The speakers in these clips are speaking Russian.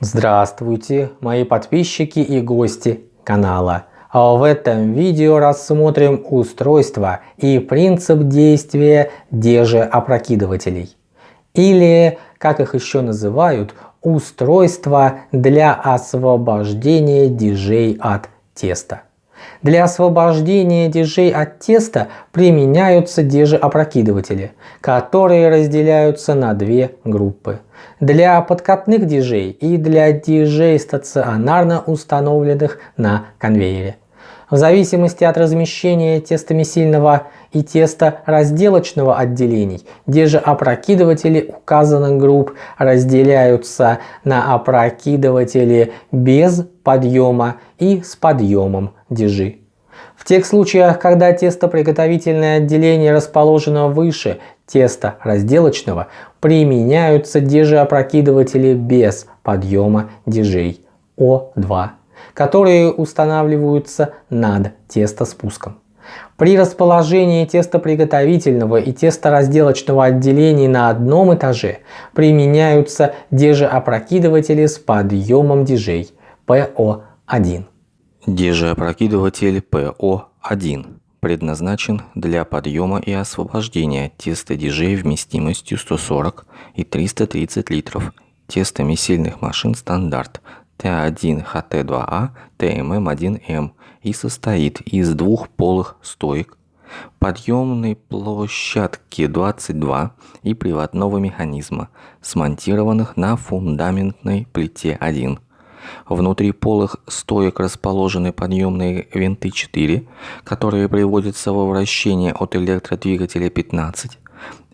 Здравствуйте, мои подписчики и гости канала. А в этом видео рассмотрим устройство и принцип действия опрокидывателей, Или, как их еще называют, устройство для освобождения дежей от теста. Для освобождения дежей от теста применяются дежи-опрокидыватели, которые разделяются на две группы. Для подкатных дежей и для дежей стационарно установленных на конвейере. В зависимости от размещения тестомесильного и тесторазделочного отделений, дежеопрокидыватели указанных групп разделяются на опрокидыватели без подъема и с подъемом дежи. В тех случаях, когда тестоприготовительное отделение расположено выше теста разделочного, применяются дежеопрокидыватели без подъема дежей О2 которые устанавливаются над тестоспуском. При расположении тестоприготовительного и тесторазделочного отделений на одном этаже применяются дежеопрокидыватели с подъемом дежей ПО1. Дежеопрокидыватель ПО1 предназначен для подъема и освобождения теста дежей вместимостью 140 и 330 литров тестомесильных машин стандарт Т1ХТ2А ТММ1М и состоит из двух полых стоек, подъемной площадки 22 и приводного механизма, смонтированных на фундаментной плите 1. Внутри полых стоек расположены подъемные винты 4, которые приводятся во вращение от электродвигателя 15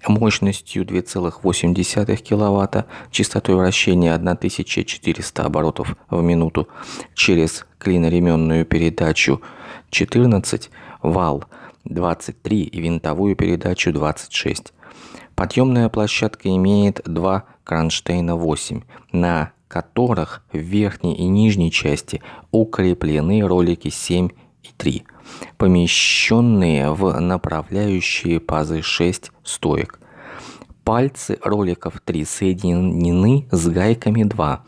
мощностью 2,8 кВт, частотой вращения 1400 оборотов в минуту через клиноременную передачу 14, вал 23 и винтовую передачу 26. Подъемная площадка имеет два кронштейна 8, на которых в верхней и нижней части укреплены ролики 7 и 3 помещенные в направляющие пазы 6 стоек. Пальцы роликов 3 соединены с гайками 2,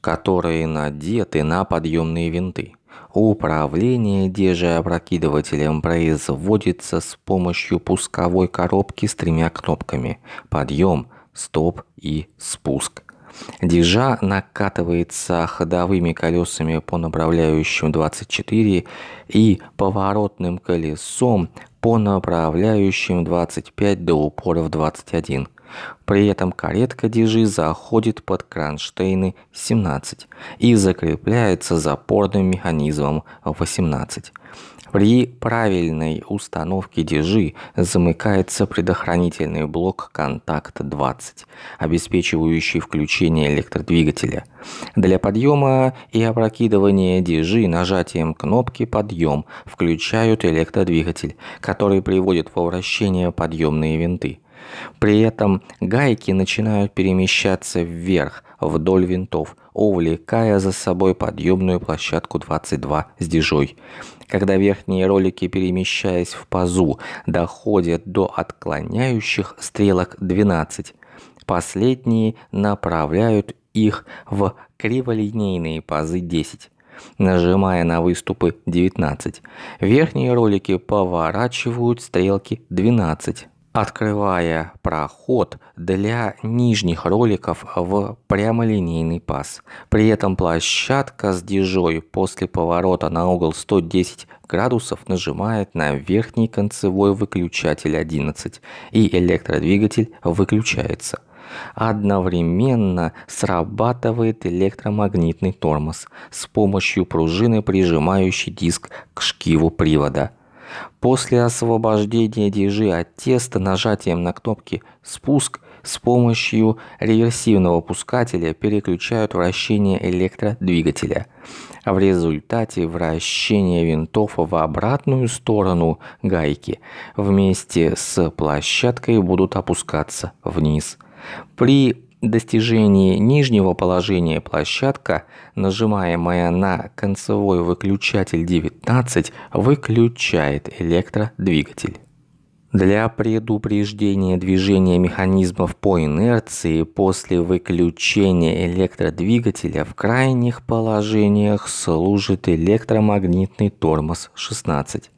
которые надеты на подъемные винты. Управление дежеопрокидывателем производится с помощью пусковой коробки с тремя кнопками «Подъем», «Стоп» и «Спуск». Дежа накатывается ходовыми колесами по направляющим 24 и поворотным колесом по направляющим 25 до упоров 21. При этом каретка дежи заходит под кронштейны 17 и закрепляется запорным механизмом 18. При правильной установке дежи замыкается предохранительный блок контакт 20, обеспечивающий включение электродвигателя. Для подъема и опрокидывания дежи нажатием кнопки «Подъем» включают электродвигатель, который приводит во вращение подъемные винты. При этом гайки начинают перемещаться вверх вдоль винтов, увлекая за собой подъемную площадку 22 с дежой. Когда верхние ролики, перемещаясь в пазу, доходят до отклоняющих стрелок 12, последние направляют их в криволинейные пазы 10 нажимая на выступы 19. Верхние ролики поворачивают стрелки 12 открывая проход для нижних роликов в прямолинейный паз. При этом площадка с дежой после поворота на угол 110 градусов нажимает на верхний концевой выключатель 11 и электродвигатель выключается. Одновременно срабатывает электромагнитный тормоз с помощью пружины, прижимающей диск к шкиву привода. После освобождения дежи от теста нажатием на кнопки «Спуск» с помощью реверсивного пускателя переключают вращение электродвигателя. В результате вращение винтов в обратную сторону гайки вместе с площадкой будут опускаться вниз. При достижении нижнего положения площадка, нажимаемая на концевой выключатель 19, выключает электродвигатель. Для предупреждения движения механизмов по инерции после выключения электродвигателя в крайних положениях служит электромагнитный тормоз 16.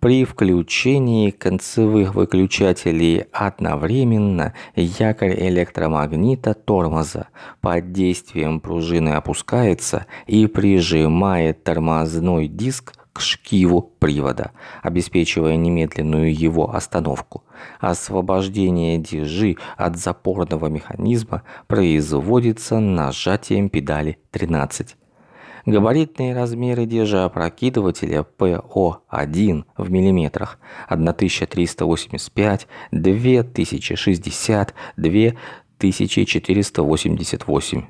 При включении концевых выключателей одновременно якорь электромагнита тормоза под действием пружины опускается и прижимает тормозной диск к шкиву привода, обеспечивая немедленную его остановку. Освобождение дежи от запорного механизма производится нажатием педали 13. Габаритные размеры опрокидывателя ПО1 в миллиметрах 1385, 2060, 2488.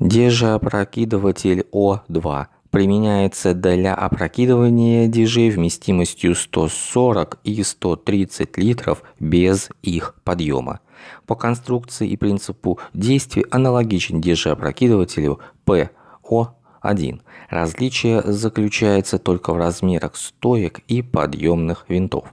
Держеопрокидыватель О2 применяется для опрокидывания дежей вместимостью 140 и 130 литров без их подъема. По конструкции и принципу действия аналогичен дежеопрокидывателю ПО 1. Различие заключается только в размерах стоек и подъемных винтов.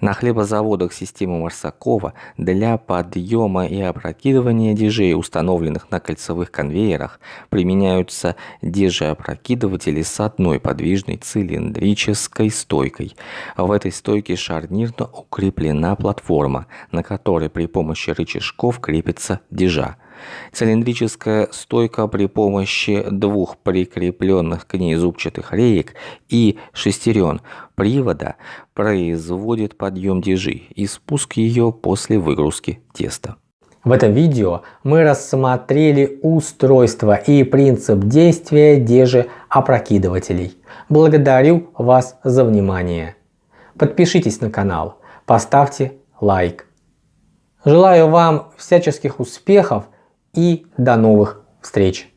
На хлебозаводах системы Марсакова для подъема и опрокидывания дежей, установленных на кольцевых конвейерах, применяются дежеопрокидыватели с одной подвижной цилиндрической стойкой. В этой стойке шарнирно укреплена платформа, на которой при помощи рычажков крепится дежа. Цилиндрическая стойка при помощи двух прикрепленных к ней зубчатых реек и шестерен привода производит подъем дежи и спуск ее после выгрузки теста. В этом видео мы рассмотрели устройство и принцип действия дежи опрокидывателей. Благодарю вас за внимание. Подпишитесь на канал, поставьте лайк. Желаю вам всяческих успехов и до новых встреч!